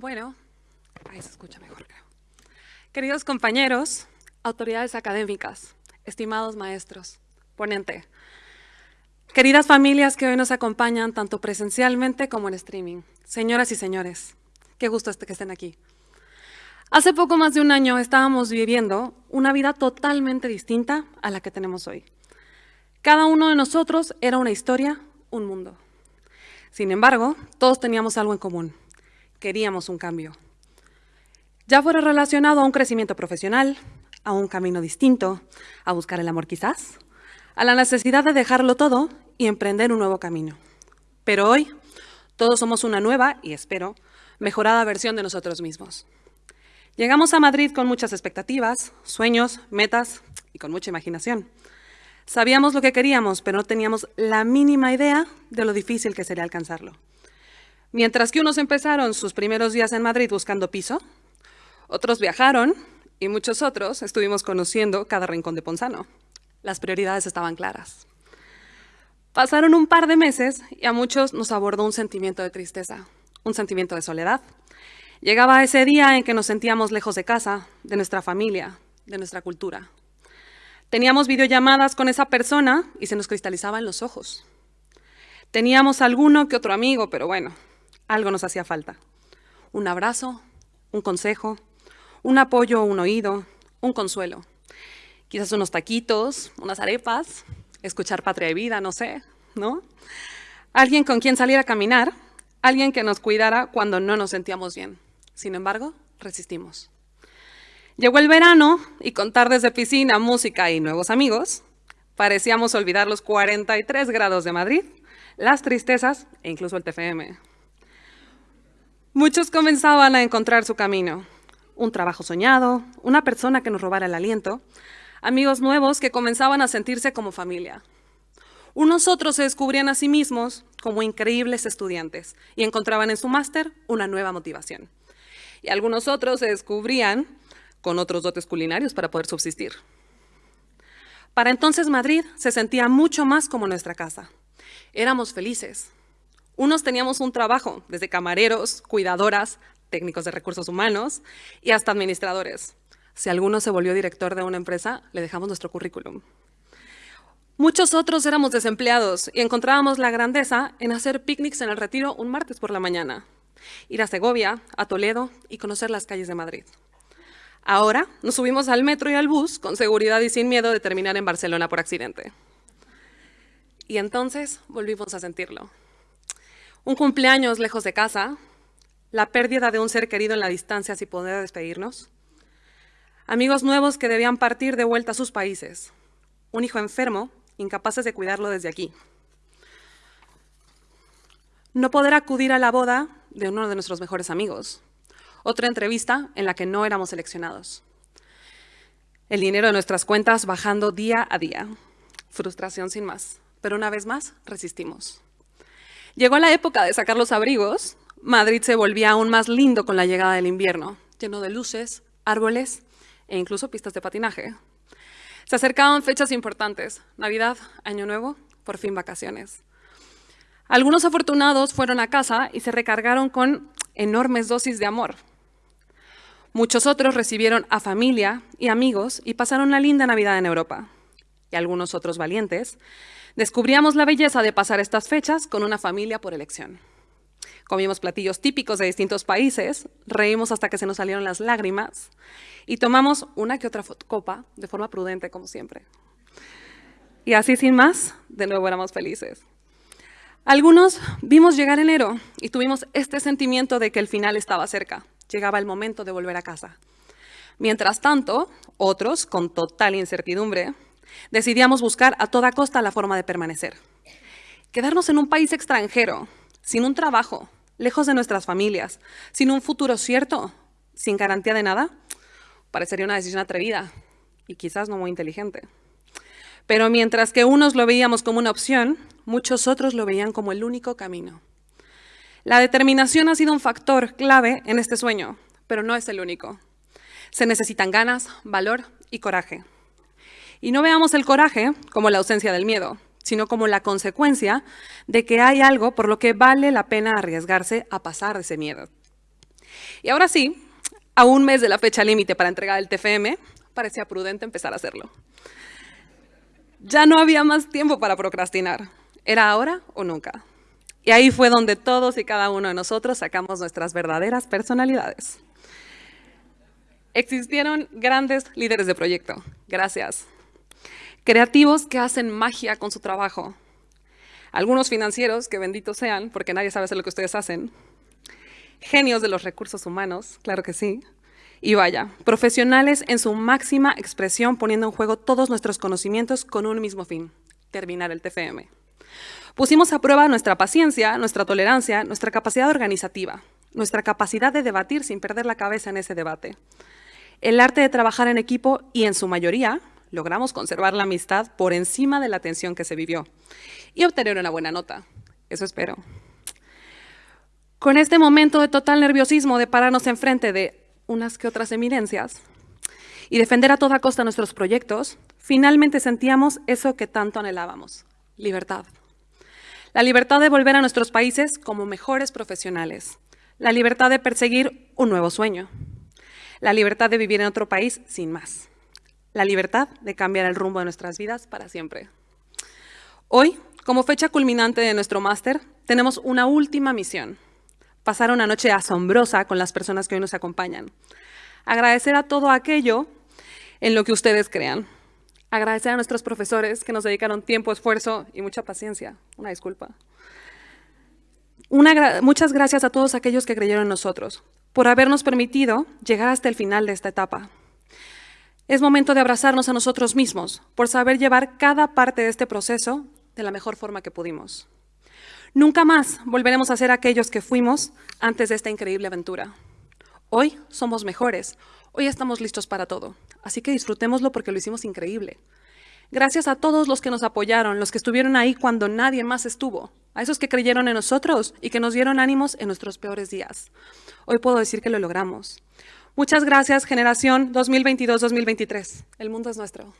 Bueno, ahí se escucha mejor, creo. Queridos compañeros, autoridades académicas, estimados maestros, ponente, queridas familias que hoy nos acompañan tanto presencialmente como en streaming, señoras y señores, qué gusto este que estén aquí. Hace poco más de un año estábamos viviendo una vida totalmente distinta a la que tenemos hoy. Cada uno de nosotros era una historia, un mundo. Sin embargo, todos teníamos algo en común. Queríamos un cambio. Ya fuera relacionado a un crecimiento profesional, a un camino distinto, a buscar el amor quizás, a la necesidad de dejarlo todo y emprender un nuevo camino. Pero hoy, todos somos una nueva, y espero, mejorada versión de nosotros mismos. Llegamos a Madrid con muchas expectativas, sueños, metas y con mucha imaginación. Sabíamos lo que queríamos, pero no teníamos la mínima idea de lo difícil que sería alcanzarlo. Mientras que unos empezaron sus primeros días en Madrid buscando piso, otros viajaron y muchos otros estuvimos conociendo cada rincón de Ponzano. Las prioridades estaban claras. Pasaron un par de meses y a muchos nos abordó un sentimiento de tristeza, un sentimiento de soledad, Llegaba ese día en que nos sentíamos lejos de casa, de nuestra familia, de nuestra cultura. Teníamos videollamadas con esa persona y se nos cristalizaban los ojos. Teníamos alguno que otro amigo, pero bueno, algo nos hacía falta. Un abrazo, un consejo, un apoyo, un oído, un consuelo. Quizás unos taquitos, unas arepas, escuchar Patria de Vida, no sé, ¿no? Alguien con quien salir a caminar, alguien que nos cuidara cuando no nos sentíamos bien. Sin embargo, resistimos. Llegó el verano y con tardes de piscina, música y nuevos amigos, parecíamos olvidar los 43 grados de Madrid, las tristezas e incluso el TFM. Muchos comenzaban a encontrar su camino, un trabajo soñado, una persona que nos robara el aliento, amigos nuevos que comenzaban a sentirse como familia. Unos otros se descubrían a sí mismos como increíbles estudiantes y encontraban en su máster una nueva motivación y algunos otros se descubrían con otros dotes culinarios para poder subsistir. Para entonces Madrid se sentía mucho más como nuestra casa. Éramos felices. Unos teníamos un trabajo, desde camareros, cuidadoras, técnicos de recursos humanos y hasta administradores. Si alguno se volvió director de una empresa, le dejamos nuestro currículum. Muchos otros éramos desempleados y encontrábamos la grandeza en hacer picnics en el retiro un martes por la mañana ir a Segovia, a Toledo y conocer las calles de Madrid. Ahora nos subimos al metro y al bus con seguridad y sin miedo de terminar en Barcelona por accidente. Y entonces volvimos a sentirlo. Un cumpleaños lejos de casa, la pérdida de un ser querido en la distancia sin poder despedirnos, amigos nuevos que debían partir de vuelta a sus países, un hijo enfermo, incapaces de cuidarlo desde aquí. No poder acudir a la boda de uno de nuestros mejores amigos. Otra entrevista en la que no éramos seleccionados. El dinero de nuestras cuentas bajando día a día. Frustración sin más. Pero una vez más, resistimos. Llegó la época de sacar los abrigos. Madrid se volvía aún más lindo con la llegada del invierno, lleno de luces, árboles e incluso pistas de patinaje. Se acercaban fechas importantes, Navidad, Año Nuevo, por fin vacaciones. Algunos afortunados fueron a casa y se recargaron con enormes dosis de amor. Muchos otros recibieron a familia y amigos y pasaron una linda Navidad en Europa. Y algunos otros valientes descubríamos la belleza de pasar estas fechas con una familia por elección. Comimos platillos típicos de distintos países, reímos hasta que se nos salieron las lágrimas y tomamos una que otra copa de forma prudente, como siempre. Y así sin más, de nuevo éramos felices. Algunos vimos llegar enero y tuvimos este sentimiento de que el final estaba cerca. Llegaba el momento de volver a casa. Mientras tanto, otros, con total incertidumbre, decidíamos buscar a toda costa la forma de permanecer. Quedarnos en un país extranjero, sin un trabajo, lejos de nuestras familias, sin un futuro cierto, sin garantía de nada, parecería una decisión atrevida y quizás no muy inteligente. Pero mientras que unos lo veíamos como una opción, muchos otros lo veían como el único camino. La determinación ha sido un factor clave en este sueño, pero no es el único. Se necesitan ganas, valor y coraje. Y no veamos el coraje como la ausencia del miedo, sino como la consecuencia de que hay algo por lo que vale la pena arriesgarse a pasar ese miedo. Y ahora sí, a un mes de la fecha límite para entregar el TFM, parecía prudente empezar a hacerlo. Ya no había más tiempo para procrastinar. Era ahora o nunca. Y ahí fue donde todos y cada uno de nosotros sacamos nuestras verdaderas personalidades. Existieron grandes líderes de proyecto. Gracias. Creativos que hacen magia con su trabajo. Algunos financieros, que benditos sean, porque nadie sabe hacer lo que ustedes hacen. Genios de los recursos humanos, claro que sí. Y vaya, profesionales en su máxima expresión poniendo en juego todos nuestros conocimientos con un mismo fin, terminar el TFM. Pusimos a prueba nuestra paciencia, nuestra tolerancia, nuestra capacidad organizativa, nuestra capacidad de debatir sin perder la cabeza en ese debate, el arte de trabajar en equipo y en su mayoría logramos conservar la amistad por encima de la tensión que se vivió y obtener una buena nota. Eso espero. Con este momento de total nerviosismo de pararnos enfrente de unas que otras eminencias y defender a toda costa nuestros proyectos, finalmente sentíamos eso que tanto anhelábamos, libertad. La libertad de volver a nuestros países como mejores profesionales. La libertad de perseguir un nuevo sueño. La libertad de vivir en otro país sin más. La libertad de cambiar el rumbo de nuestras vidas para siempre. Hoy, como fecha culminante de nuestro máster, tenemos una última misión. Pasar una noche asombrosa con las personas que hoy nos acompañan. Agradecer a todo aquello en lo que ustedes crean. Agradecer a nuestros profesores que nos dedicaron tiempo, esfuerzo y mucha paciencia. Una disculpa. muchas gracias a todos aquellos que creyeron en nosotros, por habernos permitido llegar hasta el final de esta etapa. Es momento de abrazarnos a nosotros mismos por saber llevar cada parte de este proceso de la mejor forma que pudimos. Nunca más volveremos a ser aquellos que fuimos antes de esta increíble aventura. Hoy somos mejores, hoy estamos listos para todo, así que disfrutémoslo porque lo hicimos increíble. Gracias a todos los que nos apoyaron, los que estuvieron ahí cuando nadie más estuvo, a esos que creyeron en nosotros y que nos dieron ánimos en nuestros peores días. Hoy puedo decir que lo logramos. Muchas gracias, generación 2022-2023. El mundo es nuestro.